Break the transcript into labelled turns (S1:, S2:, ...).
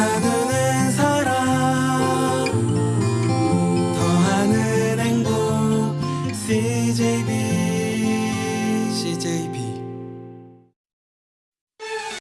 S1: 나는 사랑 더하는 행복 CJB CJB